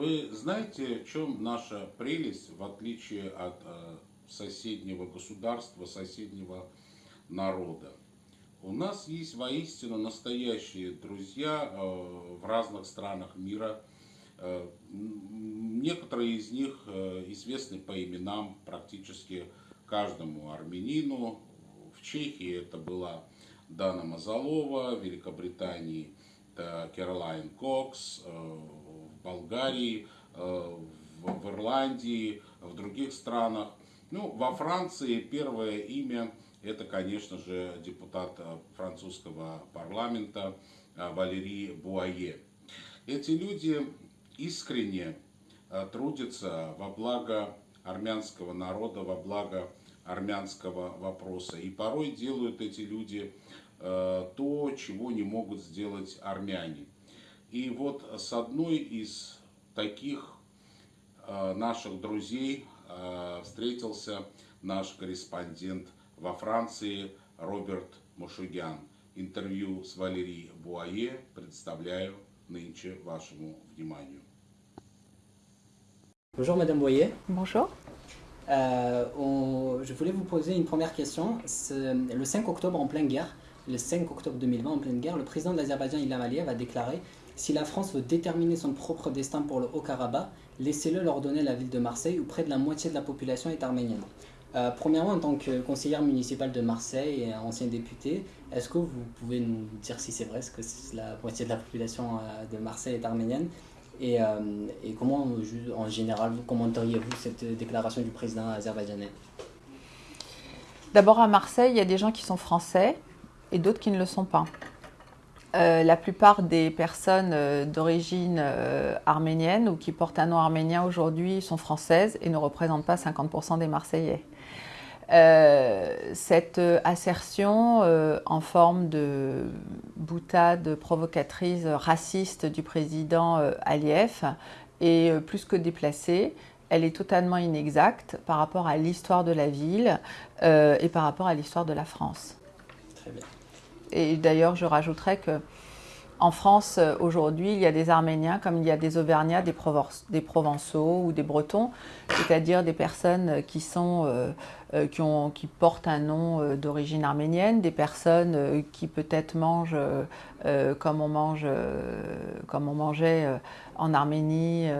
Вы знаете, в чем наша прелесть, в отличие от э, соседнего государства, соседнего народа? У нас есть воистину настоящие друзья э, в разных странах мира. Э, некоторые из них известны по именам практически каждому армянину. В Чехии это была Дана Мазалова, в Великобритании это Кэролайн Кокс, Болгарии, в Ирландии, в других странах. Ну, во Франции первое имя это, конечно же, депутат э, французского парламента э, Валерий Буае. Эти люди искренне э, трудятся во благо армянского народа, во благо армянского вопроса. И порой делают эти люди то, чего не могут сделать армяне. И вот с одной из таких наших друзей встретился наш корреспондент во Франции Роберт Мошугян. Интервью с Валерией Буае представляю нынче вашему вниманию. Bonjour Madame Boyer. Bonjour. Euh, on, je voulais vous poser une première question. Le 5 octobre en pleine guerre, le 5 octobre 2020 en pleine guerre, le président de l'Azerbaïdjan Ilham Aliyev a déclaré si la France veut déterminer son propre destin pour le Haut-Karabakh, laissez-le leur donner la ville de Marseille où près de la moitié de la population est arménienne. Euh, premièrement, en tant que conseillère municipale de Marseille et ancien député, est-ce que vous pouvez nous dire si c'est vrai, ce que la moitié de la population euh, de Marseille est arménienne? Et, euh, comment, en général, vous commenteriez-vous cette déclaration du président azerbaïdjanais? D'abord, à Marseille, il y a des gens qui sont français et d'autres qui ne le sont pas. La plupart des personnes d'origine arménienne ou qui portent un nom arménien aujourd'hui sont françaises et ne représentent pas 50% des Marseillais. Euh, cette assertion euh, en forme de boutade provocatrice raciste du président euh, Aliyev est plus que déplacée. Elle est totalement inexacte par rapport à l'histoire de la ville et par rapport à l'histoire de la France. Très bien. Et d'ailleurs, je rajouterais que en France, aujourd'hui, il y a des Arméniens comme il y a des Auvergnats, des, des Provençaux ou des Bretons, c'est-à-dire des personnes qui sont euh, qui, portent un nom euh, d'origine arménienne, des personnes euh, qui peut-être mangent comme, on mangeait en Arménie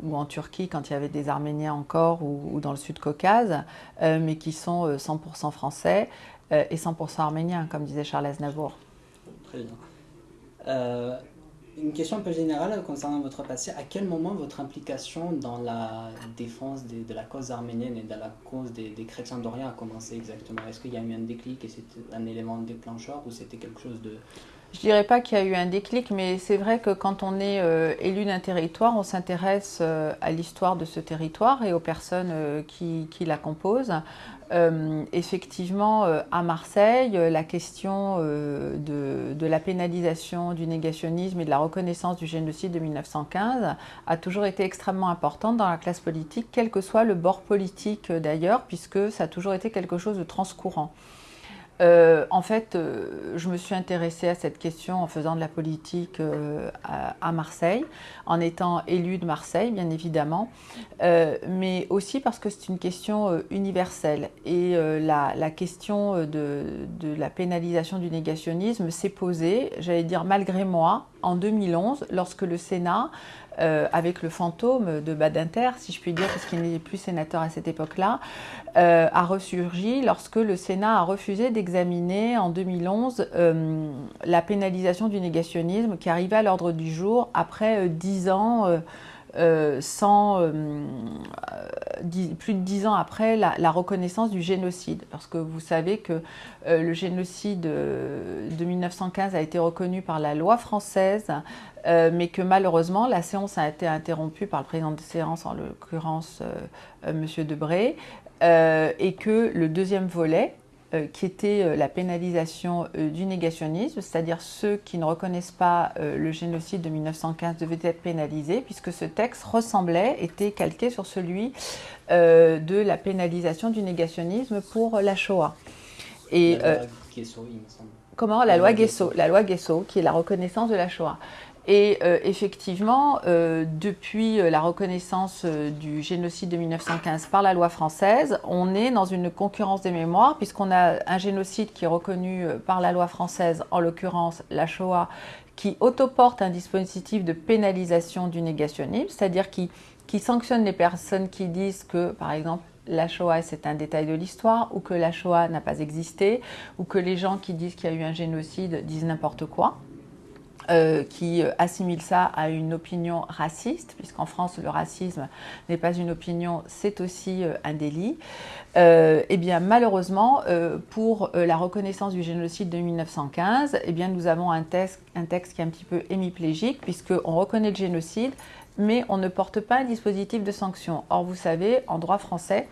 ou en Turquie quand il y avait des Arméniens encore ou, dans le Sud-Caucase, mais qui sont 100% français et 100% arméniens, comme disait Charles Aznavour. Très bien. Une question un peu générale concernant votre passé. À quel moment votre implication dans la défense de, la cause arménienne et dans la cause des, chrétiens d'Orient a commencé exactement? Est-ce qu'il y a eu un déclic et c'était un élément déclencheur ou c'était quelque chose de... Je dirais pas qu'il y a eu un déclic, mais c'est vrai que quand on est euh, élu d'un territoire, on s'intéresse euh, à l'histoire de ce territoire et aux personnes euh, qui, la composent. Effectivement, à Marseille, la question de, de, la pénalisation du négationnisme et de la reconnaissance du génocide de 1915 a toujours été extrêmement importante dans la classe politique, quel que soit le bord politique d'ailleurs, puisque ça a toujours été quelque chose de transcourant. Euh, en fait, euh, je me suis intéressée à cette question en faisant de la politique euh, à, Marseille, en étant élue de Marseille, bien évidemment, mais aussi parce que c'est une question universelle. Et la, question de, de, la pénalisation du négationnisme s'est posée, j'allais dire malgré moi, en 2011, lorsque le Sénat euh, avec le fantôme de Badinter, si je puis dire, parce qu'il n'est plus sénateur à cette époque-là, euh, a ressurgi lorsque le Sénat a refusé d'examiner en 2011 euh, la pénalisation du négationnisme qui arrivait à l'ordre du jour après dix ans. sans, plus de dix ans après la, reconnaissance du génocide. Parce que vous savez que le génocide de 1915 a été reconnu par la loi française euh, mais que malheureusement, la séance a été interrompue par le président de séance, en l'occurrence euh, euh, M. Debré, et que le deuxième volet, qui était la pénalisation du négationnisme, c'est-à-dire ceux qui ne reconnaissent pas le génocide de 1915 devaient être pénalisés, puisque ce texte ressemblait, était calqué sur celui de la pénalisation du négationnisme pour la Shoah. Et, la loi Guesso, il me semble. Comment? La, loi Guesso, la loi Guesso, qui est la reconnaissance de la Shoah. Et euh, effectivement, euh, depuis la reconnaissance du génocide de 1915 par la loi française, on est dans une concurrence des mémoires, puisqu'on a un génocide qui est reconnu par la loi française, en l'occurrence la Shoah, qui autoporte un dispositif de pénalisation du négationnisme, c'est-à-dire qui, qui sanctionne les personnes qui disent que, par exemple, la Shoah c'est un détail de l'histoire, ou que la Shoah n'a pas existé, ou que les gens qui disent qu'il y a eu un génocide disent n'importe quoi. Euh, qui assimile ça à une opinion raciste, puisqu'en France, le racisme n'est pas une opinion, c'est aussi euh, un délit. Euh, eh bien, malheureusement, pour la reconnaissance du génocide de 1915, eh bien, nous avons un texte, un texte qui est un petit peu hémiplégique, puisqu'on reconnaît le génocide, mais on ne porte pas un dispositif de sanction. Or, vous savez, en droit français,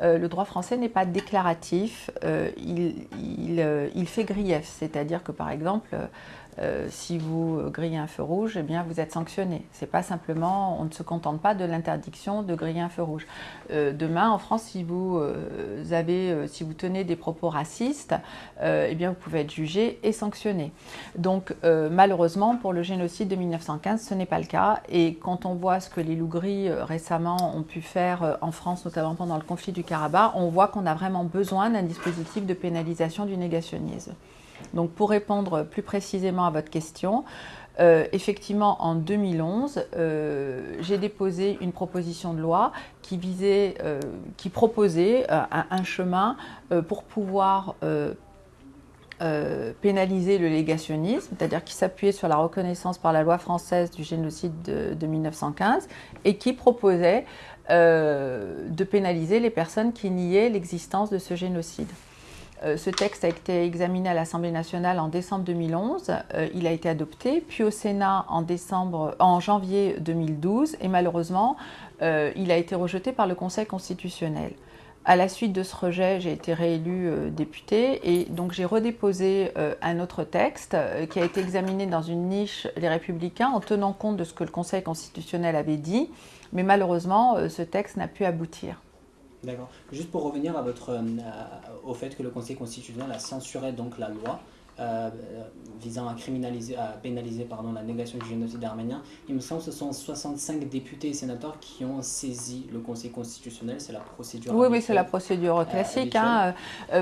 le droit français n'est pas déclaratif, il, fait grief, c'est-à-dire que par exemple, euh, si vous grillez un feu rouge, eh bien vous êtes sanctionné. C'est pas simplement, on ne se contente pas de l'interdiction de griller un feu rouge. Euh, demain, en France, si vous euh, avez, si vous tenez des propos racistes, eh bien vous pouvez être jugé et sanctionné. Donc malheureusement, pour le génocide de 1915, ce n'est pas le cas. Et quand on voit ce que les loups gris récemment ont pu faire en France, notamment pendant le conflit du Karabakh, on voit qu'on a vraiment besoin d'un dispositif de pénalisation du négationnisme. Donc pour répondre plus précisément à votre question, euh, effectivement, en 2011, euh, j'ai déposé une proposition de loi qui visait, euh, qui proposait un, chemin pour pouvoir pénaliser le négationnisme, c'est-à-dire qui s'appuyait sur la reconnaissance par la loi française du génocide de, de 1915 et qui proposait de pénaliser les personnes qui niaient l'existence de ce génocide. Euh, ce texte a été examiné à l'Assemblée nationale en décembre 2011. Euh, il a été adopté, puis au Sénat en, janvier 2012, et malheureusement, euh, il a été rejeté par le Conseil constitutionnel. À la suite de ce rejet, j'ai été réélu député et donc j'ai redéposé un autre texte qui a été examiné dans une niche Les Républicains en tenant compte de ce que le Conseil constitutionnel avait dit, mais malheureusement, ce texte n'a pu aboutir. D'accord. Juste pour revenir à votre, euh, au fait que le Conseil constitutionnel a censuré donc la loi euh, visant à criminaliser, à pénaliser pardon, la négation du génocide arménien, il me semble que ce sont 65 députés et sénateurs qui ont saisi le Conseil constitutionnel. C'est la procédure. Oui, oui, c'est la procédure euh, classique. Hein.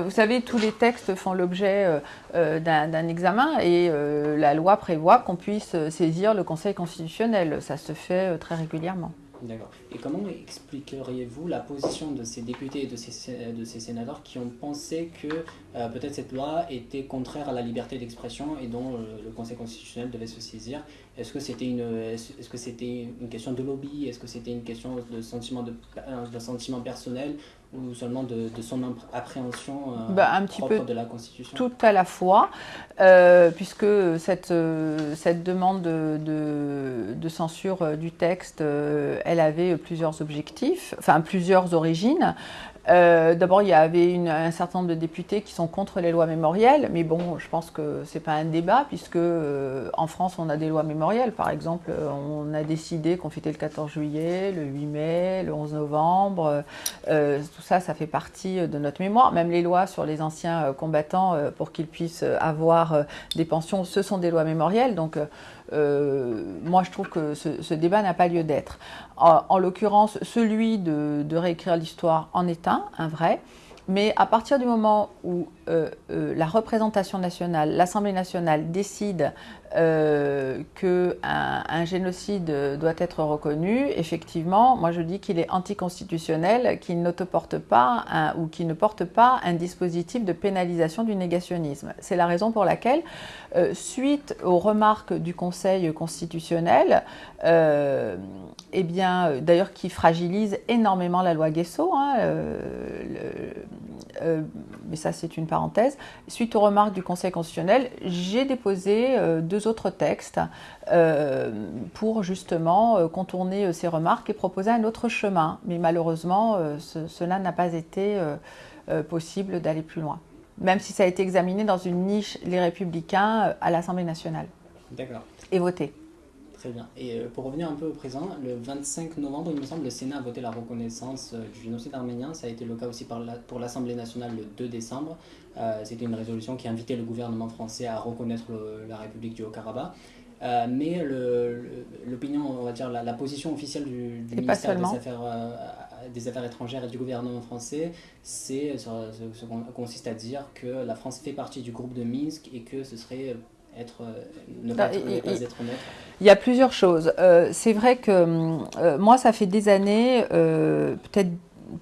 vous savez, tous les textes font l'objet d'un examen et la loi prévoit qu'on puisse saisir le Conseil constitutionnel. Ça se fait très régulièrement. D'accord. Et comment expliqueriez-vous la position de ces députés et de ces, de ces sénateurs qui ont pensé que euh, peut-être cette loi était contraire à la liberté d'expression et dont euh, le Conseil constitutionnel devait se saisir Est-ce que c'était une, est-ce que c'était une question de lobby? Est-ce que c'était une question de sentiment, de, de sentiment personnel ou seulement de, son appréhension euh, bah, un petit peu de la Constitution? Tout à la fois, euh, puisque cette, euh, cette demande de, de, censure du texte, elle avait plusieurs objectifs, enfin plusieurs origines. Euh, d'abord, il y avait un certain nombre de députés qui sont contre les lois mémorielles, mais bon, je pense que ce n'est pas un débat, puisque euh, en France, on a des lois mémorielles. Par exemple, on a décidé qu'on fêtait le 14 juillet, le 8 mai, le 11 novembre. Euh, tout ça, ça fait partie de notre mémoire. Même les lois sur les anciens combattants, pour qu'ils puissent avoir des pensions, ce sont des lois mémorielles. Donc, euh, moi, je trouve que ce, débat n'a pas lieu d'être. En, l'occurrence, celui de, de réécrire l'histoire en est un, un vrai. Mais à partir du moment où euh, euh, la représentation nationale, l'Assemblée nationale décide euh, qu'un un génocide doit être reconnu, effectivement, moi je dis qu'il est anticonstitutionnel, qu'il n'autoporte pas ou qu'il ne porte pas un dispositif de pénalisation du négationnisme. C'est la raison pour laquelle, suite aux remarques du Conseil constitutionnel, eh bien, d'ailleurs qui fragilise énormément la loi Guesso, hein, mais ça c'est une parenthèse, suite aux remarques du Conseil constitutionnel, j'ai déposé euh, deux autres textes euh, pour justement euh, contourner ces remarques et proposer un autre chemin. Mais malheureusement, cela n'a pas été possible d'aller plus loin, même si ça a été examiné dans une niche, les républicains, à l'Assemblée nationale. D'accord. Et voté. Très bien. Et euh, pour revenir un peu au présent, le 25 novembre, il me semble, le Sénat a voté la reconnaissance euh, du génocide arménien. Ça a été le cas aussi pour l'Assemblée nationale le 2 décembre. Euh, c'était une résolution qui invitait le gouvernement français à reconnaître la République du Haut-Karabakh. Euh, mais l'opinion, on va dire la, la position officielle du, du ministère des affaires, euh, des affaires étrangères et du gouvernement français, c'est ce, ce- consiste à dire que la France fait partie du groupe de Minsk et que ce serait être, euh, ne pas, être, et- ne pas et- être neutre. Il y a plusieurs choses. Euh, c'est vrai que euh, moi, ça fait des années, euh, peut-être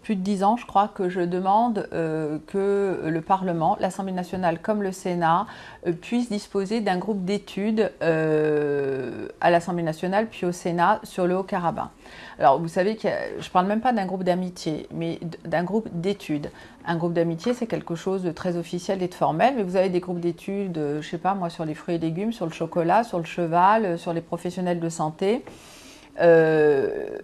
plus de dix ans, je crois, que je demande euh, que le Parlement, l'Assemblée nationale comme le Sénat, euh, puissent disposer d'un groupe d'études euh, à l'Assemblée nationale puis au Sénat sur le Haut-Karabakh. Alors, vous savez que je ne parle même pas d'un groupe d'amitié, mais d'un groupe d'études. Un groupe d'amitié, c'est quelque chose de très officiel et de formel, mais vous avez des groupes d'études, euh, je sais pas moi, sur les fruits et légumes, sur le chocolat, sur le cheval, sur les professionnels de santé. Euh,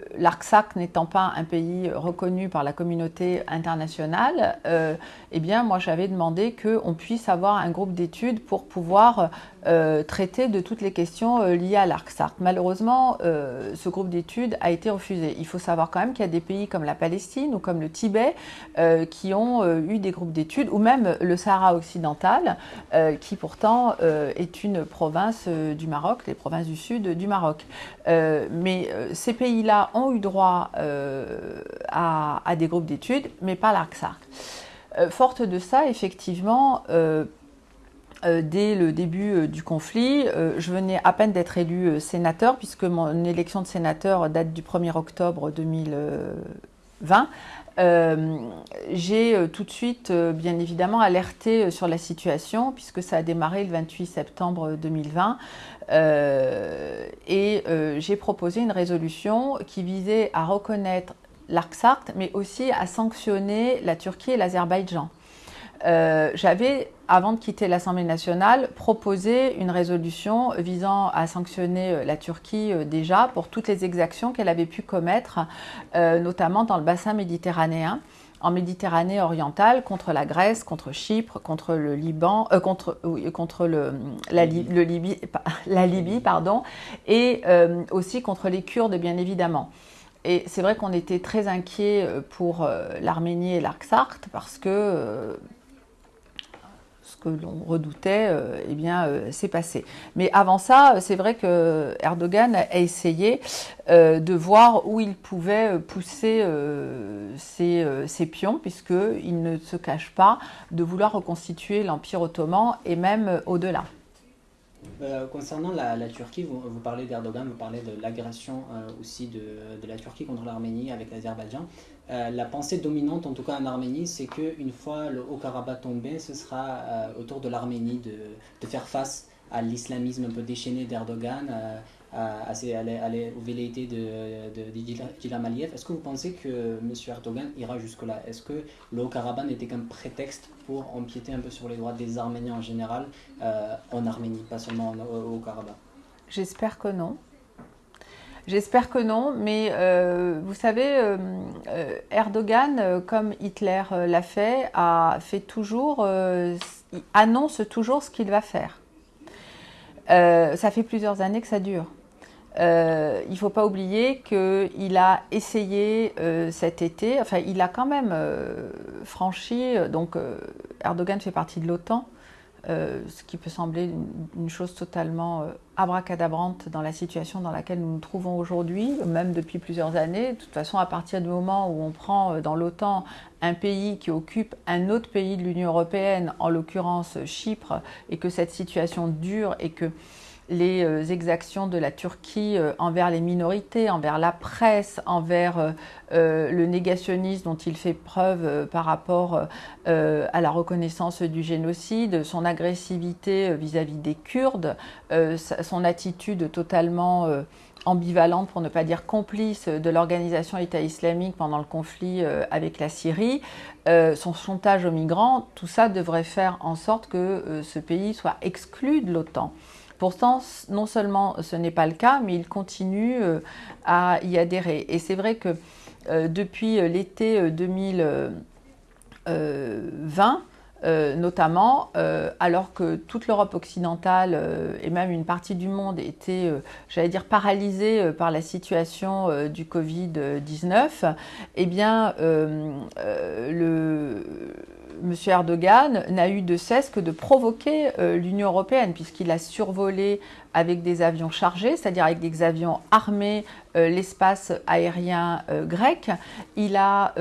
n'étant pas un pays reconnu par la communauté internationale, euh, eh j'avais demandé qu'on puisse avoir un groupe d'études pour pouvoir euh, traiter de toutes les questions euh, liées à l'Artsakh. Malheureusement, euh, ce groupe d'études a été refusé. Il faut savoir quand même qu'il y a des pays comme la Palestine ou comme le Tibet qui ont eu des groupes d'études, ou même le Sahara occidental, qui pourtant est une province du Maroc, les provinces du sud du Maroc. Mais ces pays-là ont eu droit à, des groupes d'études, mais pas. Euh, forte de ça, effectivement, euh, dès le début euh, du conflit, euh, je venais à peine d'être élu sénateur, puisque mon élection de sénateur date du 1er octobre 2020. Euh, j'ai tout de suite, bien évidemment, alerté sur la situation, puisque ça a démarré le 28 septembre 2020. Euh, et j'ai proposé une résolution qui visait à reconnaître l'Artsakh, mais aussi à sanctionner la Turquie et l'Azerbaïdjan. J'avais, avant de quitter l'Assemblée nationale, proposé une résolution visant à sanctionner euh, la Turquie euh, déjà pour toutes les exactions qu'elle avait pu commettre, euh, notamment dans le bassin méditerranéen en Méditerranée orientale contre la Grèce, contre Chypre, contre le Liban, euh, contre, oui, contre le, la, le Libye, la Libye, pardon, et euh, aussi contre les Kurdes, bien évidemment. Et c'est vrai qu'on était très inquiets pour l'Arménie et l'Artsakh parce que ce que l'on redoutait, euh, eh bien, euh, c'est passé. Mais avant ça, c'est vrai que Erdogan a essayé euh, de voir où il pouvait pousser euh, ses, euh, ses pions, puisqu'il ne se cache pas de vouloir reconstituer l'Empire ottoman et même euh, au-delà. Euh, concernant la, Turquie, vous, parlez d'Erdogan, vous parlez de l'agression euh, aussi de, la Turquie contre l'Arménie avec l'Azerbaïdjan. Euh, la pensée dominante, en tout cas en Arménie, c'est qu'une fois le Haut-Karabakh tombé, ce sera autour de l'Arménie de, de faire face à l'islamisme un peu déchaîné d'Erdogan, à, aux velléités de, d'Ilham- Aliyev. Est-ce que vous pensez que M. Erdogan ira jusque-là? Est-ce que le Haut-Karabakh n'était qu'un prétexte pour empiéter un peu sur les droits des Arméniens en général euh, en Arménie, pas seulement en- au, au Karabakh? J'espère que non. J'espère que non, mais euh, vous savez, euh, Erdogan, comme Hitler l'a fait, a fait toujours, annonce toujours ce qu'il va faire. Ça fait plusieurs années que ça dure. Euh, il ne faut pas oublier qu'il a essayé euh, cet été, enfin il a quand même euh, franchi, donc Erdogan fait partie de l'OTAN, ce qui peut sembler une, chose totalement abracadabrante dans la situation dans laquelle nous nous trouvons aujourd'hui, même depuis plusieurs années. De toute façon, à partir du moment où on prend dans l'OTAN un pays qui occupe un autre pays de l'Union européenne, en l'occurrence Chypre, et que cette situation dure et que les euh, exactions de la Turquie euh, envers les minorités, envers la presse, envers euh, le négationnisme dont il fait preuve par rapport à la reconnaissance du génocide, son agressivité vis-à-vis des Kurdes, son attitude totalement ambivalente, pour ne pas dire complice, de l'organisation État islamique pendant le conflit avec la Syrie, son chantage aux migrants, tout ça devrait faire en sorte que ce pays soit exclu de l'OTAN. Pourtant, non seulement ce n'est pas le cas, mais il continue euh, à y adhérer. Et c'est vrai que euh, depuis euh, l'été euh, 2020, euh, notamment, euh, alors que toute l'Europe occidentale euh, et même une partie du monde était, j'allais dire, paralysée par la situation du Covid-19, eh bien, M. Erdogan n'a eu de cesse que de provoquer l'Union européenne, puisqu'il a survolé avec des avions chargés, c'est-à-dire avec des avions armés, l'espace aérien grec. Il, a,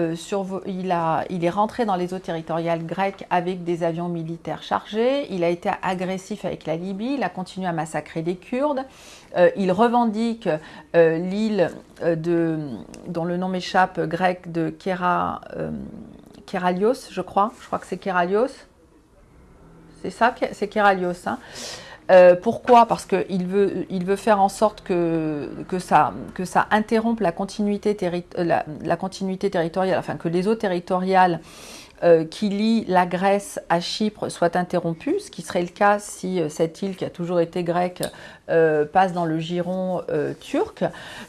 il, a, il est rentré dans les eaux territoriales grecques avec des avions militaires chargés. Il a été agressif avec la Libye. Il a continué à massacrer des Kurdes. il revendique l'île dont le nom m'échappe, grec de Kera, Keralios, je crois. Je crois que c'est Keralios. C'est ça, c'est Keralios. Hein. Euh, pourquoi? Parce qu'il veut, il veut faire en sorte que, ça, interrompe la continuité, euh, la, continuité territoriale, enfin que les eaux territoriales euh, qui lient la Grèce à Chypre soient interrompues, ce qui serait le cas si cette île qui a toujours été grecque passe dans le giron turc.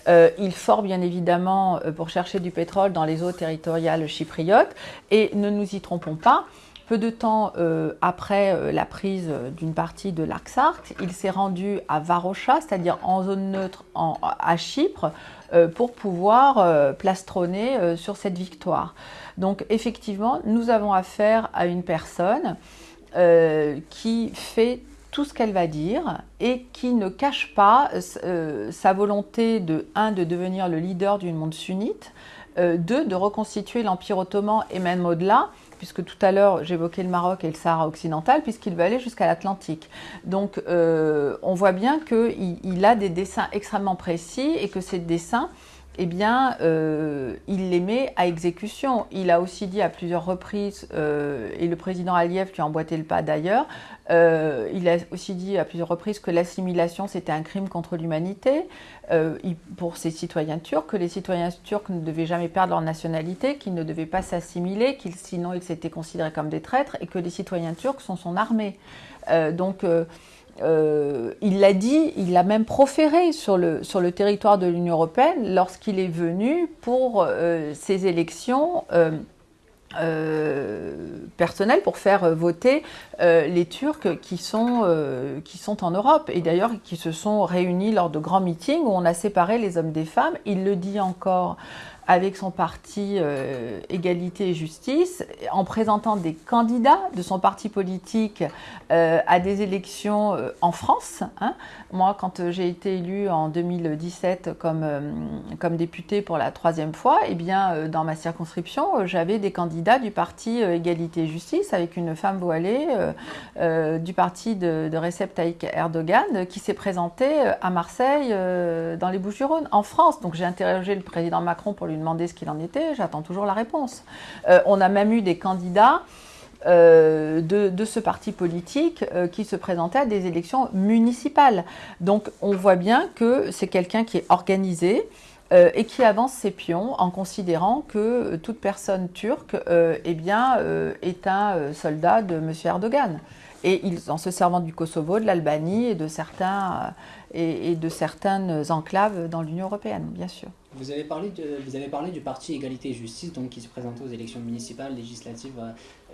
il fort bien évidemment pour chercher du pétrole dans les eaux territoriales chypriotes et ne nous y trompons pas, peu de temps euh, après euh, la prise d'une partie de l'Arcsarct, il s'est rendu à Varosha, c'est-à-dire en zone neutre à Chypre, euh, pour pouvoir plastronner sur cette victoire. Donc effectivement, nous avons affaire à une personne qui fait tout ce qu'elle va dire et qui ne cache pas sa volonté de, un, de devenir le leader du monde sunnite, deux, de reconstituer l'Empire ottoman et même au-delà, puisque tout à l'heure j'évoquais le Maroc et le Sahara occidental, puisqu'il va aller jusqu'à l'Atlantique. Donc euh, on voit bien qu'il il a des dessins extrêmement précis et que ces dessins, eh bien, euh, il les met à exécution. Il a aussi dit à plusieurs reprises, euh, et le président Aliyev lui a emboîté le pas d'ailleurs, euh, il a aussi dit à plusieurs reprises que l'assimilation c'était un crime contre l'humanité pour ses citoyens turcs, que les citoyens turcs ne devaient jamais perdre leur nationalité, qu'ils ne devaient pas s'assimiler, qu'ils sinon ils s'étaient considérés comme des traîtres, et que les citoyens turcs sont son armée. donc euh, il l'a dit, il l'a même proféré sur le, territoire de l'Union européenne lorsqu'il est venu pour euh, ces élections euh, personnelles pour faire voter les Turcs qui sont, qui sont en Europe et d'ailleurs qui se sont réunis lors de grands meetings où on a séparé les hommes des femmes. Il le dit encore avec son parti euh, Égalité et Justice, en présentant des candidats de son parti politique euh, à des élections euh, en France. Hein. Moi, quand j'ai été élue en 2017 comme, comme députée pour la troisième fois, eh bien, dans ma circonscription, j'avais des candidats du parti Égalité et Justice avec une femme voilée du parti de, de Recep Tayyip Erdogan qui s'est présentée à Marseille dans les Bouches-du-Rhône, en France. Donc j'ai interrogé le président Macron pour lui demander ce qu'il en était, j'attends toujours la réponse. Euh, on a même eu des candidats euh, de, ce parti politique euh, qui se présentaient à des élections municipales. Donc on voit bien que c'est quelqu'un qui est organisé, et qui avance ses pions en considérant que toute personne turque eh est un soldat de M. Erdogan. Et en se servant du Kosovo, de l'Albanie et de certains et, de certaines enclaves dans l'Union européenne, bien sûr. Vous avez, parlé vous avez parlé du parti Égalité et Justice, donc qui se présentait aux élections municipales, législatives. Euh,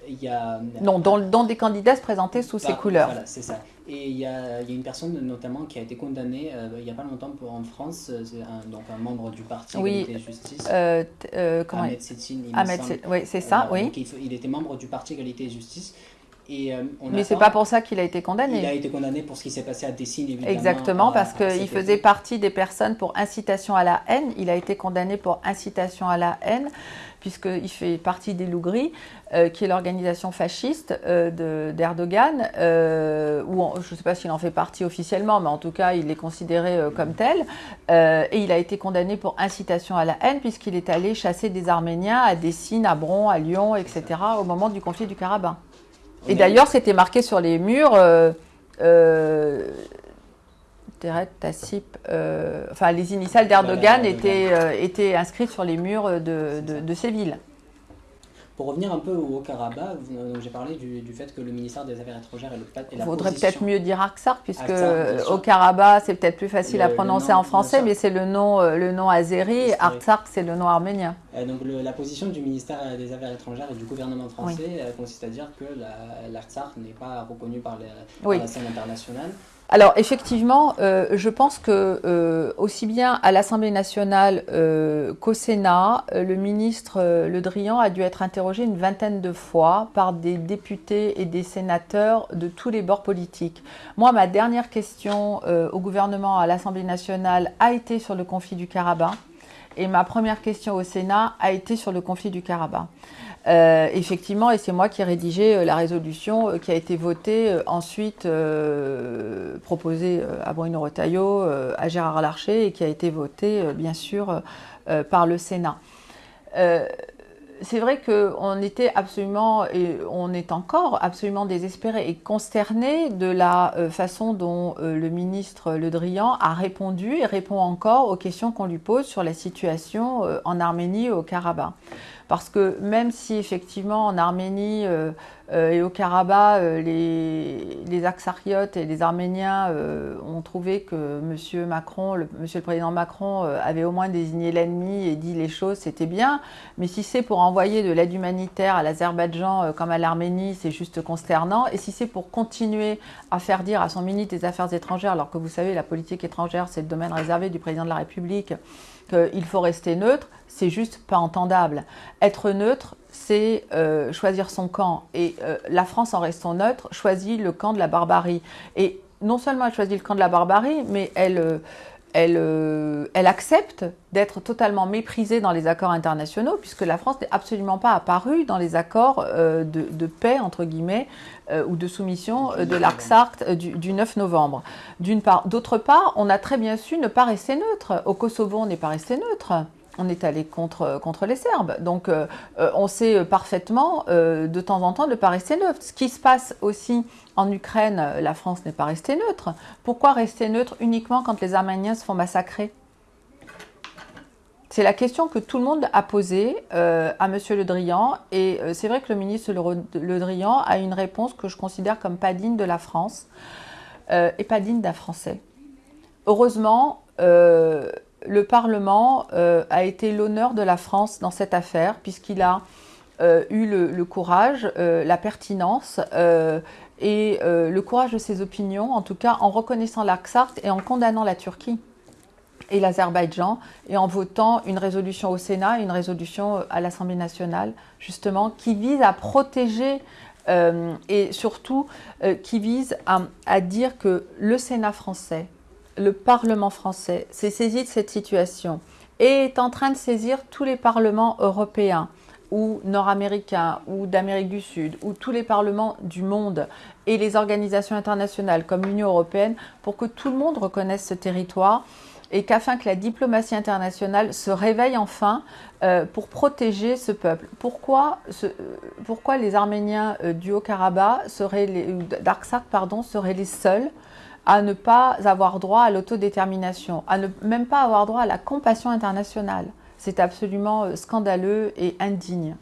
il y a, non, dont, des candidats se présentaient sous ces couleurs. Voilà, c'est ça. Et il y, a, il y, a, une personne notamment qui a été condamnée euh, il n'y a pas longtemps pour, en France, euh, un, donc un membre du parti Égalité et Justice. Euh, comment Ahmed Setsine, Ahmed, oui, c'est ça, oui. Il, il, était membre du parti Égalité et Justice. Et, euh, Mais c'est pas pour ça qu'il a été condamné. Il a été condamné pour ce qui s'est passé à Dessine, évidemment. Exactement, parce qu'il faisait partie des personnes pour incitation à la haine. Il a été condamné pour incitation à la haine, puisqu'il fait partie des Lougris, euh, qui est l'organisation fasciste euh, d'Erdogan, euh, je ne sais pas s'il en fait partie officiellement, mais en tout cas, il est considéré comme tel. et il a été condamné pour incitation à la haine, puisqu'il est allé chasser des Arméniens à Dessine, à Bron, à Lyon, etc., au moment du conflit du Karabakh. Et d'ailleurs, c'était marqué sur les murs. Euh, euh, Tassip, euh, enfin les initiales d'Erdogan étaient, euh, étaient inscrites sur les murs de, de, de ces villes. Pour revenir un peu au Karabakh, j'ai parlé du, fait que le ministère des Affaires étrangères et, le, et la faudrait peut-être mieux dire Aksar, puisque au Karabakh, c'est peut-être plus facile à prononcer en français, mais c'est le nom, euh, le nom azéri, Aksar, c'est le nom arménien. donc la position du ministère des Affaires étrangères et du gouvernement français consiste à dire que l'Artsakh n'est pas reconnu par, la scène internationale. Alors effectivement, euh, je pense que euh, aussi bien à l'Assemblée nationale euh, qu'au Sénat, le ministre Le Drian a dû être interrogé une vingtaine de fois par des députés et des sénateurs de tous les bords politiques. Moi, ma dernière question au gouvernement à l'Assemblée nationale a été sur le conflit du Karabakh et ma première question au Sénat a été sur le conflit du Karabakh. Euh, effectivement, et c'est moi qui ai rédigé euh, la résolution euh, qui a été votée ensuite proposée à Bruno Retailleau, à Gérard Larcher et qui a été votée bien sûr par le Sénat. C'est vrai qu'on était absolument, et on est encore absolument désespéré et consterné de la façon dont le ministre Le Drian a répondu et répond encore aux questions qu'on lui pose sur la situation en Arménie et au Karabakh. Parce que même si effectivement en Arménie euh, et au Karabakh, euh, les, les et les Arméniens euh, ont trouvé que Monsieur Macron, le, le Président Macron, euh, avait au moins désigné l'ennemi et dit les choses, c'était bien. Mais si c'est pour envoyer de l'aide humanitaire à l'Azerbaïdjan euh, comme à l'Arménie, c'est juste consternant. Et si c'est pour continuer à faire dire à son ministre des Affaires étrangères, alors que vous savez, la politique étrangère, c'est le domaine réservé du Président de la République, qu'il faut rester neutre, c'est juste pas entendable. Être neutre, c'est euh, choisir son camp. Et euh, la France, en restant neutre, choisit le camp de la barbarie. Et non seulement elle choisit le camp de la barbarie, mais elle, euh, elle, elle accepte d'être totalement méprisée dans les accords internationaux, puisque la France n'est absolument pas apparue dans les accords de, de paix, entre guillemets, ou de soumission de l'Arcsart euh, du, du 9 novembre. D'une part. D'autre part, on a très bien su ne pas rester neutre. Au Kosovo, on n'est pas resté neutre. On est allé contre, contre les Serbes. Donc, euh, euh, on sait parfaitement, euh, de temps en temps, de ne pas rester neutre. Ce qui se passe aussi en Ukraine, la France n'est pas restée neutre. Pourquoi rester neutre uniquement quand les Arméniens se font massacrer? C'est la question que tout le monde a posée à Monsieur Le Drian, et c'est vrai que le ministre Le, Drian a une réponse que je considère comme pas digne de la France et pas digne d'un Français. Heureusement, le Parlement euh, a été l'honneur de la France dans cette affaire, puisqu'il a euh, eu le, courage, euh, la pertinence et le courage de ses opinions, en tout cas en reconnaissant l'Arcsart et en condamnant la Turquie et l'Azerbaïdjan, et en votant une résolution au Sénat et une résolution à l'Assemblée nationale, justement, qui vise à protéger et surtout qui vise à dire que le Sénat français, le Parlement français s'est saisi de cette situation et est en train de saisir tous les parlements européens ou nord-américains ou d'Amérique du Sud ou tous les parlements du monde et les organisations internationales comme l'Union européenne pour que tout le monde reconnaisse ce territoire et qu'afin que la diplomatie internationale se réveille enfin euh, pour protéger ce peuple. Pourquoi, euh, les Arméniens euh, du Haut-Karabakh seraient pardon, seraient les seuls à ne pas avoir droit à l'autodétermination, à ne même pas avoir droit à la compassion internationale C'est absolument euh, scandaleux et indigne.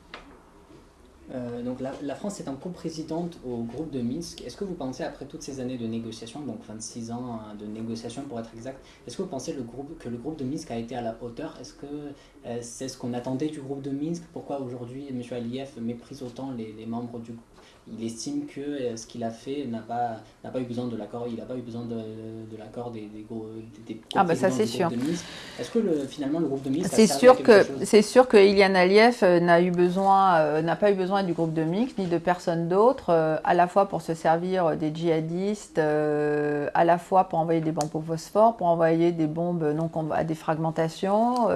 Euh, donc la, la France étant coprésidente au groupe de Minsk, est-ce que vous pensez, après toutes ces années de négociations, donc 26 ans hein, de négociations pour être exact, est-ce que vous pensez que le groupe de Minsk a été à la hauteur? Est-ce que euh, c'est ce qu'on attendait du groupe de Minsk? Pourquoi aujourd'hui M. Aliyev méprise autant les membres du groupe il estime que euh, ce qu'il a fait n'a pas, n'a pas eu besoin de l'accord, il n'a pas eu besoin de, de l'accord des, des, gros, des Ah bah ça, c'est Minsk. Est-ce que le, finalement le groupe de a C'est sûr que c'est sûr que Ilian Aliyev euh, n'a eu besoin, euh, n'a pas eu besoin du groupe de Minsk ni de personne d'autre, euh, à la fois pour se servir des djihadistes, euh, à la fois pour envoyer des bombes au phosphore, pour envoyer des bombes non à des fragmentations,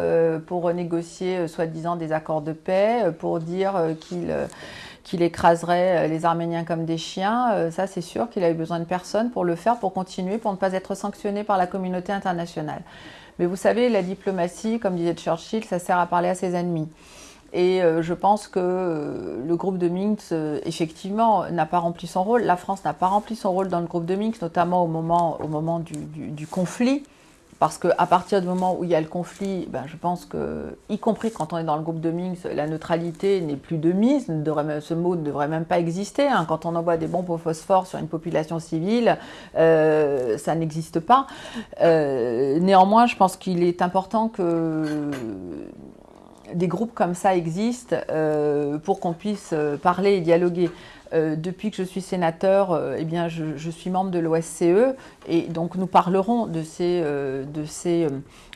pour renégocier euh, soi-disant des accords de paix, pour dire qu'il qu'il écraserait euh, les Arméniens comme des chiens. Euh, ça, c'est sûr qu'il a eu besoin de personne pour le faire, pour continuer, pour ne pas être sanctionné par la communauté internationale. Mais vous savez, la diplomatie, comme disait Churchill, ça sert à parler à ses ennemis. Et euh, je pense que le groupe de Minsk, effectivement, n'a pas rempli son rôle. La France n'a pas rempli son rôle dans le groupe de Minsk, notamment au moment, au moment du conflit. Parce qu'à partir du moment où il y a le conflit, ben, je pense que, y compris quand on est dans le groupe de Minsk, la neutralité n'est plus de mise. ce mot ne devrait même pas exister. hein. Quand on envoie des bombes au phosphore sur une population civile, euh, ça n'existe pas. Euh, néanmoins, je pense qu'il est important que des groupes comme ça existent euh, pour qu'on puisse parler et dialoguer. Depuis que je suis sénateur, eh bien, je, je, suis membre de l'OSCE et donc nous parlerons de ces, de ces,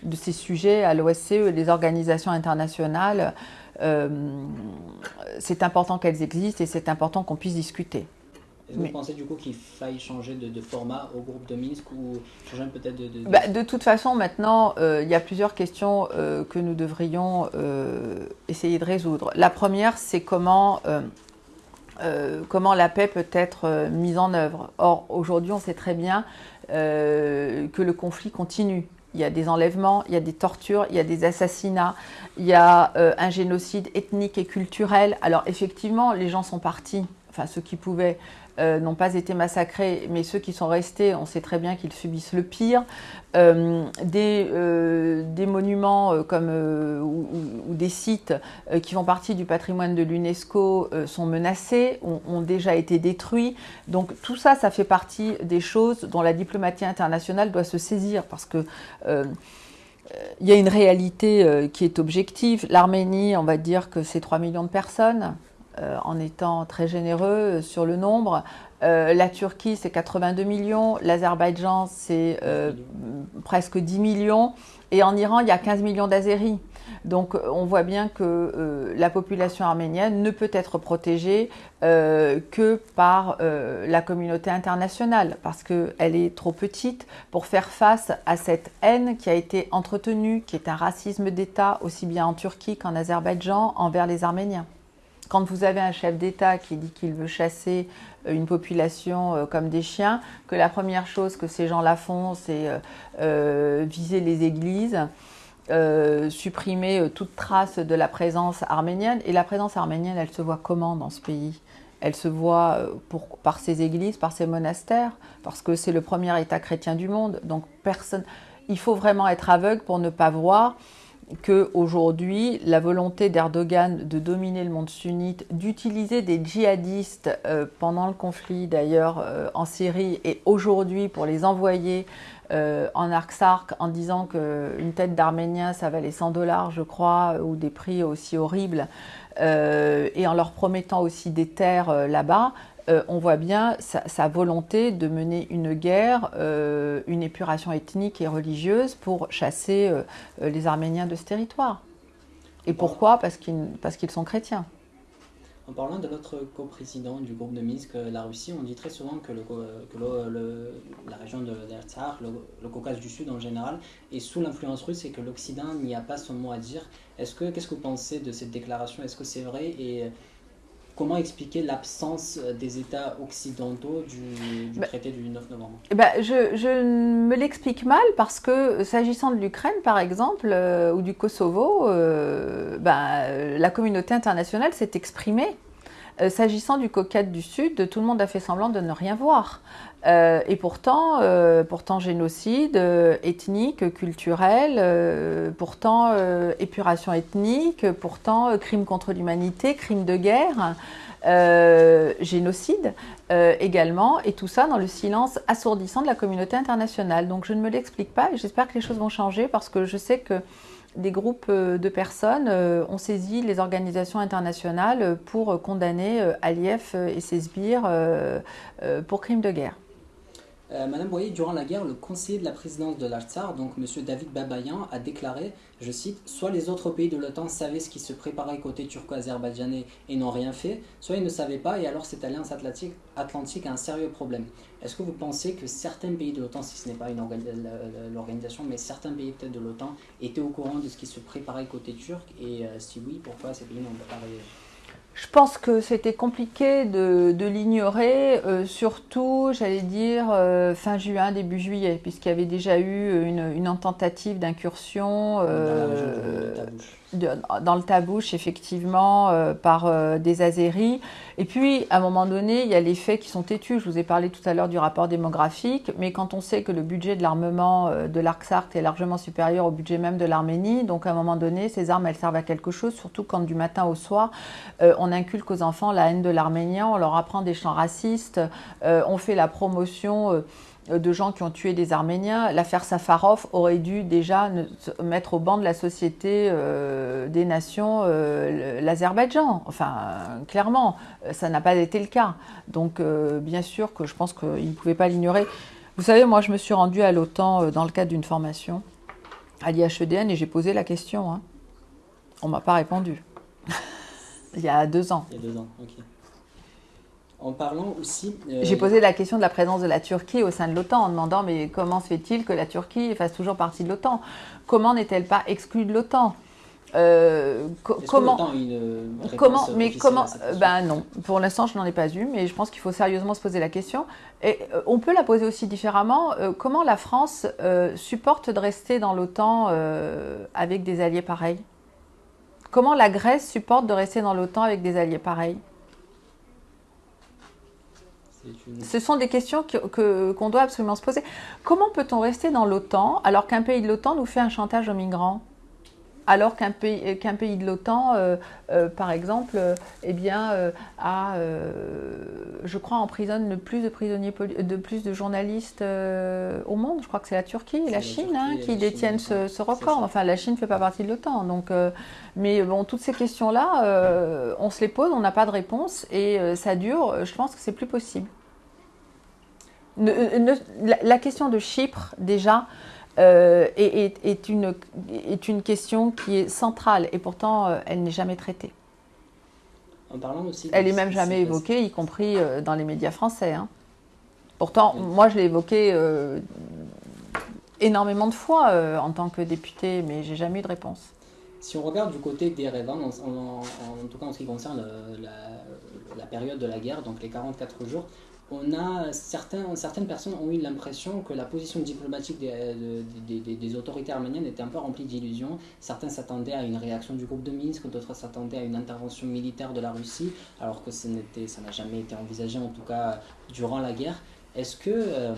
de ces sujets à l'OSCE, les organisations internationales. c'est important qu'elles existent et c'est important qu'on puisse discuter. Est-ce que vous pensez du coup qu'il faille changer de, format au groupe de Minsk ou changer peut-être de, de... Bah, de... toute façon, maintenant, euh, il y a plusieurs questions euh, que nous devrions euh, essayer de résoudre. La première, c'est comment, comment la paix peut être mise en œuvre. Or, aujourd'hui, on sait très bien que le conflit continue. Il y a des enlèvements, il y a des tortures, il y a des assassinats, il y a un génocide ethnique et culturel. Alors effectivement, les gens sont partis, enfin ceux qui pouvaient, euh, n'ont pas été massacrés, mais ceux qui sont restés, on sait très bien qu'ils subissent le pire. Euh, des, euh, des, monuments comme, ou, des sites qui font partie du patrimoine de l'UNESCO sont menacés, ont, ont, déjà été détruits. Donc tout ça, ça fait partie des choses dont la diplomatie internationale doit se saisir parce que il y a une réalité qui est objective. L'Arménie, on va dire que c'est 3 millions de personnes. Euh, en étant très généreux sur le nombre. Euh, la Turquie, c'est 82 millions. L'Azerbaïdjan, c'est euh, presque 10 millions. Et en Iran, il y a 15 millions d'Azéris. Donc on voit bien que la population arménienne ne peut être protégée que par la communauté internationale, parce qu'elle est trop petite pour faire face à cette haine qui a été entretenue, qui est un racisme d'État aussi bien en Turquie qu'en Azerbaïdjan envers les Arméniens quand vous avez un chef d'État qui dit qu'il veut chasser euh, une population euh, comme des chiens, que la première chose que ces gens-là font, c'est euh, viser les églises, supprimer toute trace de la présence arménienne. Et la présence arménienne, elle se voit comment dans ce pays? Elle se voit par ses églises, par ses monastères, parce que c'est le premier État chrétien du monde. Donc personne, il faut vraiment être aveugle pour ne pas voir qu'aujourd'hui, la volonté d'Erdogan de dominer le monde sunnite, d'utiliser des djihadistes euh, pendant le conflit d'ailleurs euh, en Syrie et aujourd'hui pour les envoyer euh, en Artsark en disant qu'une tête d'Arménien ça valait 100 dollars je crois ou des prix aussi horribles et en leur promettant aussi des terres là-bas, euh, on voit bien sa, volonté de mener une guerre, euh, une épuration ethnique et religieuse pour chasser euh, les Arméniens de ce territoire. Et pourquoi? Parce qu'ils sont chrétiens. En parlant de l'autre coprésident du groupe de Minsk, la Russie, on dit très souvent que, la région de l'Erzar, le, le, Caucase du Sud en général, est sous l'influence russe et que l'Occident n'y a pas son mot à dire. Est-ce que qu'est-ce que vous pensez de cette déclaration? Est-ce que c'est vrai? Et Comment expliquer l'absence euh, des États occidentaux du, bah, traité du 9 novembre? bah, je, me l'explique mal parce que s'agissant de l'Ukraine, par exemple, euh, ou du Kosovo, euh, bah, la communauté internationale s'est exprimée. S'agissant du Caucase du Sud, tout le monde a fait semblant de ne rien voir. et pourtant, pourtant génocide ethnique, culturel, pourtant épuration ethnique, pourtant crime contre l'humanité, crime de guerre. génocide également, et tout ça dans le silence assourdissant de la communauté internationale. Donc je ne me l'explique pas et j'espère que les choses vont changer parce que je sais que des groupes de personnes ont saisi les organisations internationales pour condamner Aliyev et ses sbires pour crimes de guerre. Euh, Madame Boyer, durant la guerre, le conseiller de la présidence de l'Artsar, donc M. David Babayan, a déclaré, je cite, Soit les autres pays de l'OTAN savaient ce qui se préparait côté turco-azerbaïdjanais et n'ont rien fait, soit ils ne savaient pas et alors cette alliance atlantique, atlantique a un sérieux problème. Est-ce que vous pensez que certains pays de l'OTAN, si ce n'est pas l'organisation, mais certains pays peut-être de l'OTAN, étaient au courant de ce qui se préparait côté turc et euh, si oui, pourquoi ces pays n'ont pas réagi? Je pense que c'était compliqué de, l'ignorer, euh, surtout, j'allais dire, euh, fin juin, début juillet, puisqu'il y avait déjà eu une, une tentative d'incursion. Euh, dans le tabouche, effectivement, euh, par euh, des Azéris. Et puis, à un moment donné, il y a les faits qui sont têtus. Je vous ai parlé tout à l'heure du rapport démographique, mais quand on sait que le budget de l'armement euh, de l'Artsark est largement supérieur au budget même de l'Arménie, donc à un moment donné, ces armes, elles servent à quelque chose, surtout quand du matin au soir, on inculque aux enfants la haine de l'Arménien, on leur apprend des chants racistes, on fait la promotion de gens qui ont tué des Arméniens. L'affaire Safarov aurait dû déjà mettre au banc de la société des nations l'Azerbaïdjan. Enfin, clairement, ça n'a pas été le cas. Donc, bien sûr que je pense qu'il ne pouvait pas l'ignorer. Vous savez, moi, je me suis rendue à l'OTAN dans le cadre d'une formation à l'IHEDN et j'ai posé la question. Hein. On ne m'a pas répondu. Il y a deux ans. Il y a deux ans, ok. En parlant aussi. Euh, j'ai posé la question de la présence de la Turquie au sein de l'OTAN en demandant mais comment se fait-il que la Turquie fasse toujours partie de l'OTAN? Comment n'est-elle pas exclue de l'OTAN? Euh, comment, comment, mais comment, ben non, pour l'instant je n'en ai pas eu, mais je pense qu'il faut sérieusement se poser la question. Et euh, on peut la poser aussi différemment. Euh, comment la France supporte de rester dans l'OTAN avec des alliés pareils? Comment la Grèce supporte de rester dans l'OTAN avec des alliés pareils? Ce sont des questions qu'on que, doit absolument se poser. Comment peut-on rester dans l'OTAN alors qu'un pays de l'OTAN nous fait un chantage aux migrants? Alors qu'un pays, qu'un pays de l'OTAN, euh, euh, par exemple, eh bien, euh, a, je crois, emprisonne le plus de prisonniers, de plus de journalistes au monde. Je crois que c'est la Turquie et la Chine hein, qui détiennent ce, record. Enfin, la Chine ne fait pas partie de l'OTAN. Donc, mais bon, toutes ces questions-là, on se les pose, on n'a pas de réponse et ça dure. Je pense que c'est plus possible. La, question de Chypre, déjà, euh, est, une, est une question qui est centrale et pourtant euh, elle n'est jamais traitée. En parlant aussi elle n'est même jamais évoquée, y compris euh, dans les médias français. Hein. Pourtant, moi je l'ai évoquée énormément de fois en tant que députée, mais j'ai jamais eu de réponse. Si on regarde du côté des en, en, en, tout cas en ce qui concerne la, la, période de la guerre, donc les 44 jours, on a certains, certaines personnes ont eu l'impression que la position diplomatique des, des, autorités arméniennes était un peu remplie d'illusions. Certains s'attendaient à une réaction du groupe de Minsk, d'autres s'attendaient à une intervention militaire de la Russie, alors que ça n'a jamais été envisagé, en tout cas durant la guerre. Est-ce que, euh,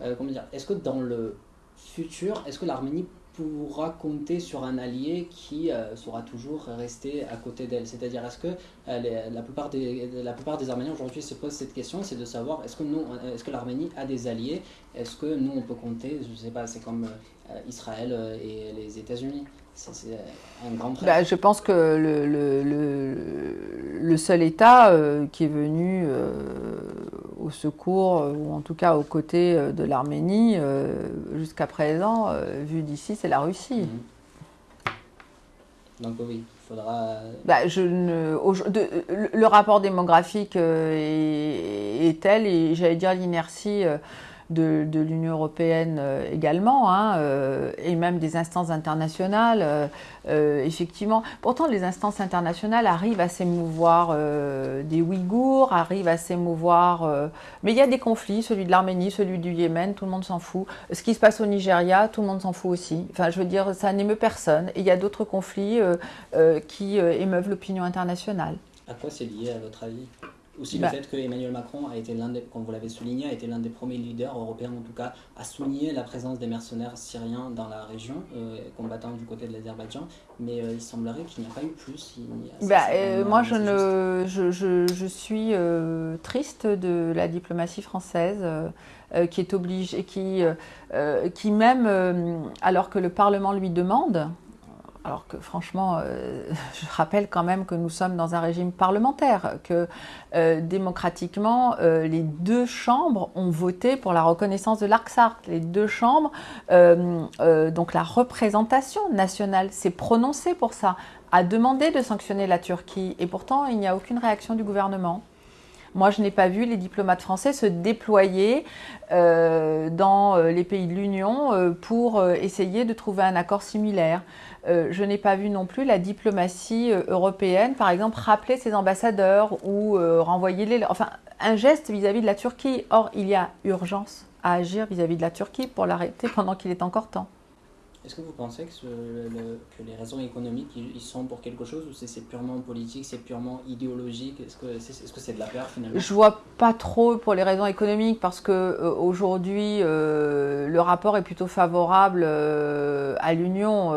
euh, est-ce que dans le futur, est-ce que l'Arménie pourra compter sur un allié qui euh, saura toujours rester à côté d'elle. C'est-à-dire, est-ce que euh, la, plupart des, la plupart des Arméniens aujourd'hui se posent cette question, c'est de savoir est-ce que, nous, est-ce que l'Arménie a des alliés? Est-ce que nous, on peut compter, je ne sais pas, c'est comme euh, Israël et les États-Unis. C'est un grand bah, Je pense que le, le, le, seul État qui est venu au secours, euh, ou en tout cas aux côtés euh, de l'Arménie, euh, jusqu'à présent, vu d'ici, c'est la Russie. Mhm. Donc oui, il faudra... Bah, je ne, le rapport démographique est, est, tel, et j'allais dire l'inertie de, l'Union européenne euh, également, hein, euh, et même des instances internationales, euh, effectivement. Pourtant, les instances internationales arrivent à s'émouvoir des Ouïghours, arrivent à s'émouvoir... mais il y a des conflits, celui de l'Arménie, celui du Yémen, tout le monde s'en fout. Ce qui se passe au Nigeria, tout le monde s'en fout aussi. Enfin, je veux dire, ça n'émeut personne. Et il y a d'autres conflits qui émeuvent l'opinion internationale. À quoi c'est lié, à votre avis? Aussi le bah. fait que Emmanuel Macron a été l'un des, comme vous l'avez souligné, a été l'un des premiers leaders européens en tout cas à souligner la présence des mercenaires syriens dans la région, euh, combattant du côté de l'Azerbaïdjan. Mais euh, il semblerait qu'il n'y a pas eu plus. bah, euh, moi, je, ne, je, je, je suis triste de la diplomatie française. qui est obligée, qui, qui même, alors que le Parlement lui demande, alors que franchement, euh, je rappelle quand même que nous sommes dans un régime parlementaire, que euh, démocratiquement, euh, les deux chambres ont voté pour la reconnaissance de l'Arcsart. Les deux chambres, donc la représentation nationale s'est prononcée pour ça, a demandé de sanctionner la Turquie, et pourtant il n'y a aucune réaction du gouvernement. Moi, je n'ai pas vu les diplomates français se déployer dans les pays de l'Union pour essayer de trouver un accord similaire. Euh, je n'ai pas vu non plus la diplomatie euh, européenne, par exemple, rappeler ses ambassadeurs ou euh, renvoyer les... Enfin, un geste vis-à-vis de la Turquie. Or, il y a urgence à agir vis-à-vis de la Turquie pour l'arrêter pendant qu'il est encore temps. Est-ce que vous pensez que, les raisons économiques, ils, sont pour quelque chose ou c'est purement politique, c'est purement idéologique? Est-ce que c'est est -ce c'est de la peur finalement? Je vois pas trop pour les raisons économiques parce que euh, aujourd'hui euh, le rapport est plutôt favorable euh, à l'Union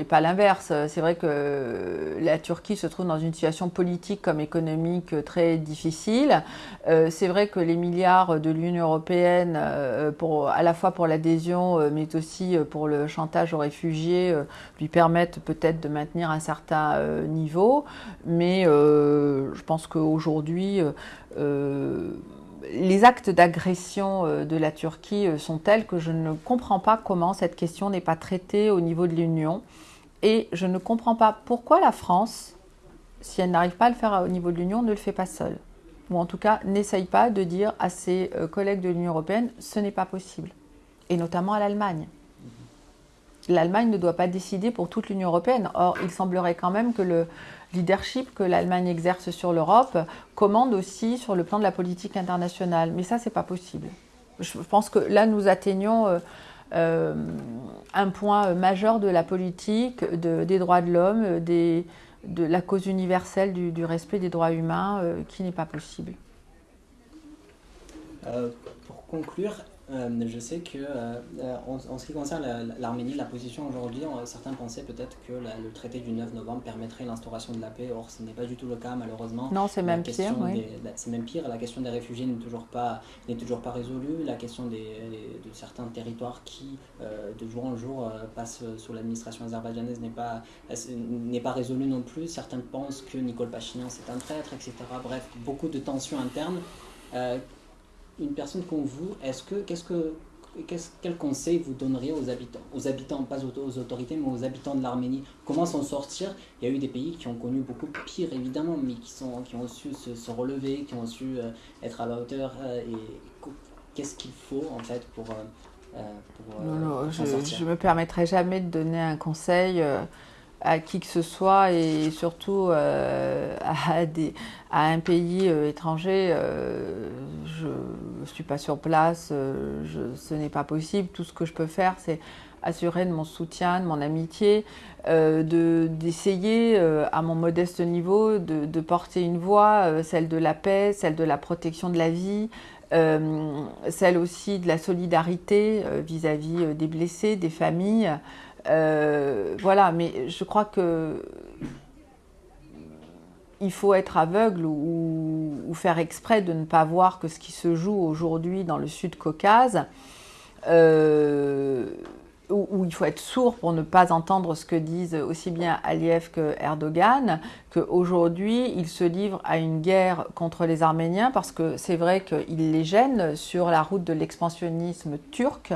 et pas l'inverse. C'est vrai que la Turquie se trouve dans une situation politique comme économique très difficile. C'est vrai que les milliards de l'Union européenne, pour, à la fois pour l'adhésion mais aussi pour le chantage aux réfugiés, euh, lui permettent peut-être de maintenir un certain euh, niveau. Mais euh, je pense qu'aujourd'hui, les actes d'agression de la Turquie sont tels que je ne comprends pas comment cette question n'est pas traitée au niveau de l'Union. Et je ne comprends pas pourquoi la France, si elle n'arrive pas à le faire au niveau de l'Union, ne le fait pas seule. Ou en tout cas, n'essaye pas de dire à ses collègues de l'Union européenne, ce n'est pas possible. Et notamment à l'Allemagne. L'Allemagne ne doit pas décider pour toute l'Union européenne. Or, il semblerait quand même que le leadership que l'Allemagne exerce sur l'Europe commande aussi sur le plan de la politique internationale. Mais ça, c'est pas possible. Je pense que là, nous atteignons euh, euh, un point majeur de la politique, de- des droits de l'homme, euh, de la cause universelle du, respect des droits humains, euh, qui n'est pas possible. Euh, pour conclure, euh, je sais que euh, euh, en, en ce qui concerne la- l'Arménie, la position aujourd'hui, certains pensaient peut-être que la- le traité du 9 novembre permettrait l'instauration de la paix. Or, ce n'est pas du tout le cas, malheureusement. Non, c'est même pire, oui. C'est même pire. La question des réfugiés n'est toujours pas n'est toujours pas résolue. La question des, de certains territoires qui, euh, de jour en jour, passent sous l'administration azerbaïdjanaise n'est pas n'est pas résolue non plus. Certains pensent que Nicole Pachinian c'est un traître, etc. Bref, beaucoup de tensions internes. Une personne comme vous, est-ce que qu'est-ce que quel conseil vous donneriez aux habitants, aux habitants, pas aux, autorités, mais aux habitants de l'Arménie? Comment s'en sortir? Il y a eu des pays qui ont connu beaucoup pire, évidemment, mais qui, sont, qui ont su se, se relever, qui ont su euh, être à la hauteur. euh, et qu'est-ce qu'il faut, en fait, pour, euh, pour, Non, non, je ne me permettrai jamais de donner un conseil à qui que ce soit et surtout euh, à, un pays euh, étranger. euh, je ne suis pas sur place, ce n'est pas possible. Tout ce que je peux faire, c'est assurer de mon soutien, de mon amitié, de- d'essayer à mon modeste niveau de, porter une voix, celle de la paix, celle de la protection de la vie, celle aussi de la solidarité vis-à-vis des blessés, des familles. Euh, voilà, mais je crois que il faut être aveugle ou, faire exprès de ne pas voir que ce qui se joue aujourd'hui dans le Sud-Caucase, euh, où, il faut être sourd pour ne pas entendre ce que disent aussi bien Aliyev que Erdogan, qu'aujourd'hui il se livre à une guerre contre les Arméniens parce que c'est vrai qu'il les gêne sur la route de l'expansionnisme turc,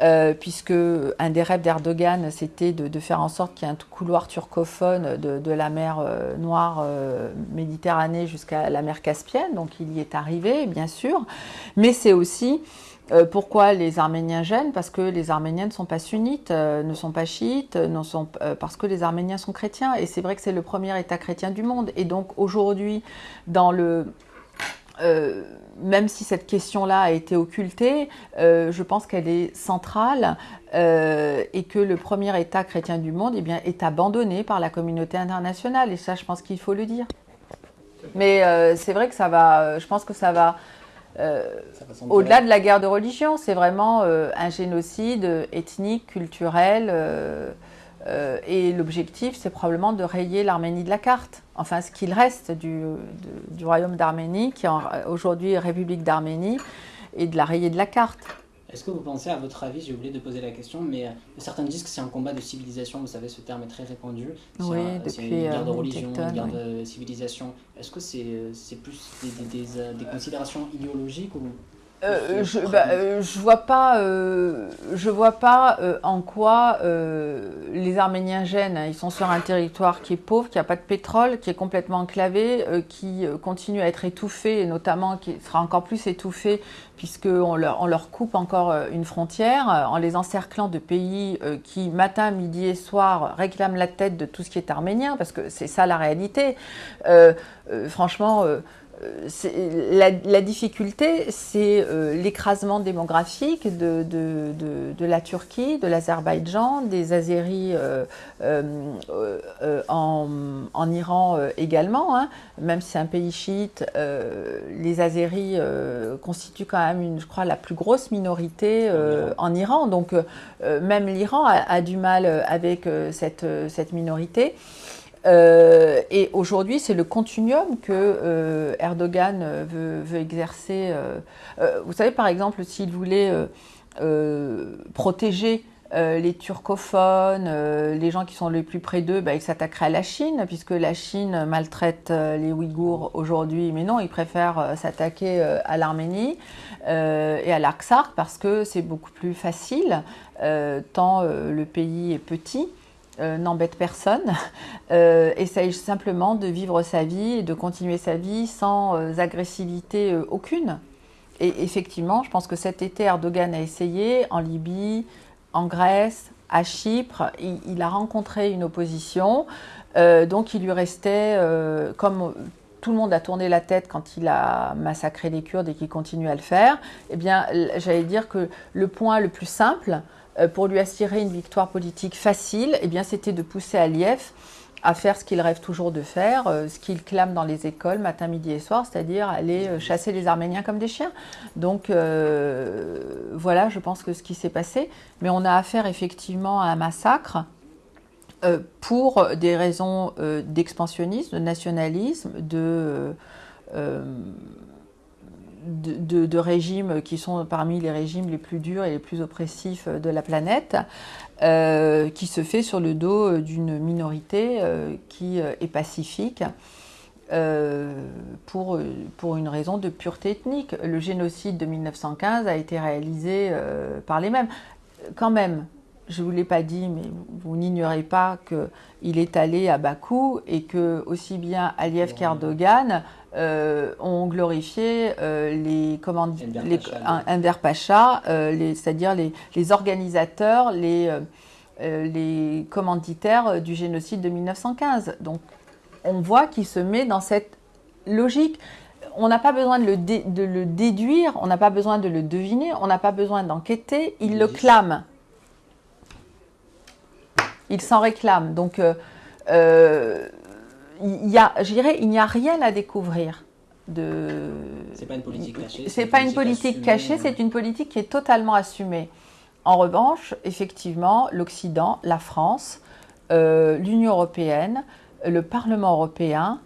euh, puisque un des rêves d'Erdogan c'était de, faire en sorte qu'il y ait un couloir turcophone de, de la mer euh, Noire euh, Méditerranée jusqu'à la mer Caspienne, donc il y est arrivé bien sûr, mais c'est aussi euh, pourquoi les Arméniens gênent Parce que les Arméniens ne sont pas sunnites, euh, ne sont pas chiites, ne sont, euh, parce que les Arméniens sont chrétiens. Et c'est vrai que c'est le premier État chrétien du monde. Et donc aujourd'hui, dans le euh, même si cette question-là a été occultée, euh, je pense qu'elle est centrale euh, et que le premier État chrétien du monde eh bien, est abandonné par la communauté internationale. Et ça, je pense qu'il faut le dire. Mais euh, c'est vrai que ça va, je pense que ça va euh, au-delà de la guerre de religion, c'est vraiment euh, un génocide euh, ethnique, culturel. euh, et l'objectif, c'est probablement de rayer l'Arménie de la carte. Enfin, ce qu'il reste du, de- du royaume d'Arménie, qui est aujourd'hui République d'Arménie, et de la rayer de la carte. Est-ce que vous pensez, à votre avis, j'ai oublié de poser la question, mais euh, certains disent que c'est un combat de civilisation, vous savez, ce terme est très répandu. C'est Oui, un- depuis, une guerre de euh, religion, une guerre oui. de civilisation. Est-ce que c'est euh, plus des, des- des, des considérations idéologiques ou Euh, je, bah, euh, je vois pas, euh, je vois pas euh, en quoi les Arméniens gênent. Ils sont sur un territoire qui est pauvre, qui n'a pas de pétrole, qui est complètement enclavé, qui continue à être étouffé, et notamment qui sera encore plus étouffé puisqu'on leur, on leur coupe encore une frontière en les encerclant de pays qui, matin, midi et soir, réclament la tête de tout ce qui est arménien, parce que c'est ça la réalité. Franchement. Euh, la, la, difficulté, c'est l'écrasement démographique de, de, de, de, la Turquie, de l'Azerbaïdjan, des Azéris en, en, Iran également. Hein. Même si c'est un pays chiite, les Azéris constituent quand même, une, je crois, la plus grosse minorité en Iran. Donc même l'Iran a, a, du mal avec cette, cette minorité. Euh, et aujourd'hui, c'est le continuum que euh, Erdogan veut, veut exercer. Euh, vous savez, par exemple, s'il voulait protéger les turcophones, les gens qui sont les plus près d'eux, bah, il s'attaquerait à la Chine, puisque la Chine maltraite les Ouïghours aujourd'hui. Mais non, il préfère s'attaquer à l'Arménie et à l'Artsakh parce que c'est beaucoup plus facile, tant le pays est petit. Euh, n'embête personne, euh, essaye simplement de vivre sa vie et de continuer sa vie sans euh, agressivité aucune. Et effectivement, je pense que cet été, Erdogan a essayé en Libye, en Grèce, à Chypre. Il, a rencontré une opposition, donc il lui restait, comme tout le monde a tourné la tête quand il a massacré les Kurdes et qu'il continue à le faire, eh bien, j'allais dire que le point le plus simple, pour lui assurer une victoire politique facile, eh bien, c'était de pousser Aliyev à faire ce qu'il rêve toujours de faire, euh, ce qu'il clame dans les écoles matin, midi et soir, c'est-à-dire aller euh, chasser les Arméniens comme des chiens. Donc voilà, je pense que ce qui s'est passé. Mais on a affaire effectivement à un massacre pour des raisons d'expansionnisme, de nationalisme, de de, régimes qui sont parmi les régimes les plus durs et les plus oppressifs de la planète, euh, qui se fait sur le dos d'une minorité euh, qui est pacifique. Euh, pour, pour une raison de pureté ethnique. Le génocide de 1915 a été réalisé par les mêmes. Quand même, je ne vous l'ai pas dit, mais vous, n'ignorez pas qu'il est allé à Bakou et que aussi bien Aliyev qu'Erdogan euh, ont glorifié euh, les, comment, les Enver Pacha, euh, c'est-à-dire les, les, organisateurs, les, les commanditaires du génocide de 1915. Donc on voit qu'il se met dans cette logique. On n'a pas besoin de le, de le déduire, on n'a pas besoin de le deviner, on n'a pas besoin d'enquêter, il le clame. Il s'en réclame. Donc, il y a, je dirais, il n'y a rien à découvrir. De... C'est pas une politique cachée. C'est pas une politique cachée, c'est une politique qui est totalement assumée. En revanche, effectivement, l'Occident, la France, euh, l'Union européenne, le Parlement européen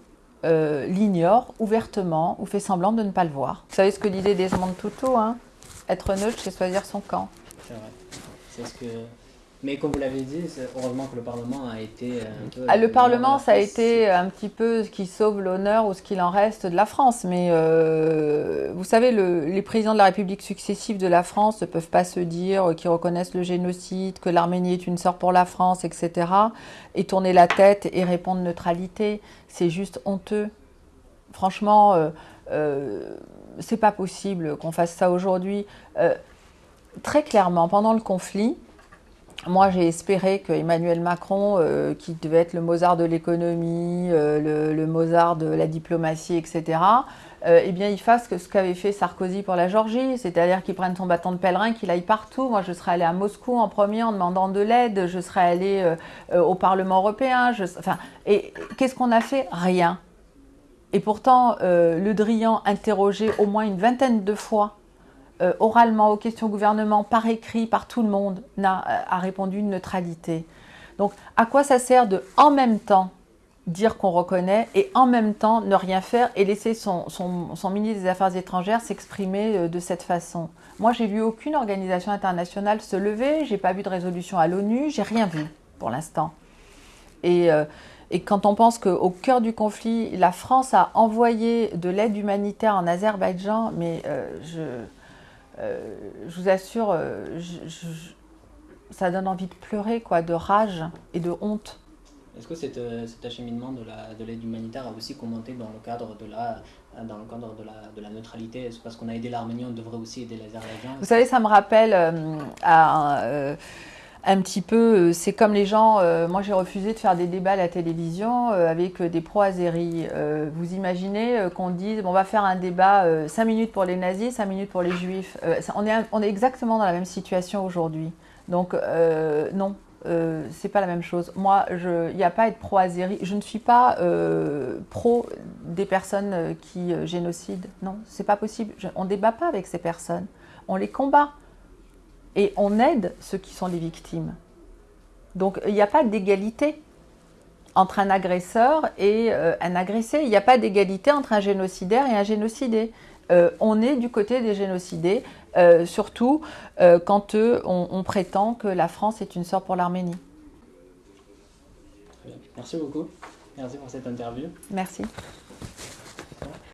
euh, l'ignorent ouvertement ou fait semblant de ne pas le voir. Vous savez ce que disait Desmond Tutu, hein? Être neutre, c'est choisir son camp. C'est vrai. C'est ce que mais comme vous l'avez dit, heureusement que le Parlement a été un peu. Ah, le Parlement, ça a été un petit peu ce qui sauve l'honneur ou ce qu'il en reste de la France. Mais euh, vous savez, le, les présidents de la République successive de la France ne peuvent pas se dire qu'ils reconnaissent le génocide, que l'Arménie est une sœur pour la France, etc. Et tourner la tête et répondre neutralité. C'est juste honteux. Franchement, euh, euh, c'est pas possible qu'on fasse ça aujourd'hui. Euh, très clairement, pendant le conflit, moi, j'ai espéré que Emmanuel Macron, euh, qui devait être le Mozart de l'économie, euh, le, Mozart de la diplomatie, etc., euh, eh bien, il fasse ce qu'avait fait Sarkozy pour la Géorgie, c'est-à-dire qu'il prenne son bâton de pèlerin, qu'il aille partout. Moi, je serais allée à Moscou en premier en demandant de l'aide, je serais allée au Parlement européen. enfin, et qu'est-ce qu'on a fait? Rien. Et pourtant, Le Drian, interrogé au moins une vingtaine de fois euh, oralement aux questions gouvernement, par écrit, par tout le monde, n'a, euh, a répondu une neutralité. Donc, à quoi ça sert de, en même temps, dire qu'on reconnaît et en même temps ne rien faire et laisser son, son, ministre des Affaires étrangères s'exprimer euh, de cette façon? Moi, j'ai vu aucune organisation internationale se lever, j'ai pas vu de résolution à l'ONU, j'ai rien vu pour l'instant. Et, et quand on pense qu'au cœur du conflit, la France a envoyé de l'aide humanitaire en Azerbaïdjan, mais je vous assure, euh, ça donne envie de pleurer, quoi, de rage et de honte. Est-ce que euh, cet acheminement de l'aide humanitaire a aussi commenté dans le cadre de la, dans le cadre de la, de la neutralité? Est-ce parce qu'on a aidé l'Arménie, on devrait aussi aider l'Azerbaïdjan Vous savez, ça me rappelle à un petit peu, euh, c'est comme les gens, euh, moi j'ai refusé de faire des débats à la télévision euh, avec des pro-azéris. Vous imaginez qu'on dise, bon, on va faire un débat 5 minutes pour les nazis, 5 minutes pour les juifs. On, est, exactement dans la même situation aujourd'hui. Donc non, c'est pas la même chose. Moi, il n'y a pas à être pro-azéri. Je ne suis pas pro des personnes qui génocident. Non, c'est pas possible. On ne débat pas avec ces personnes. On les combat et on aide ceux qui sont les victimes. Donc il n'y a pas d'égalité entre un agresseur et euh, un agressé. Il n'y a pas d'égalité entre un génocidaire et un génocidé. Euh, on est du côté des génocidés, euh, surtout quand on, on prétend que la France est une sœur pour l'Arménie. Merci beaucoup. Merci pour cette interview. Merci.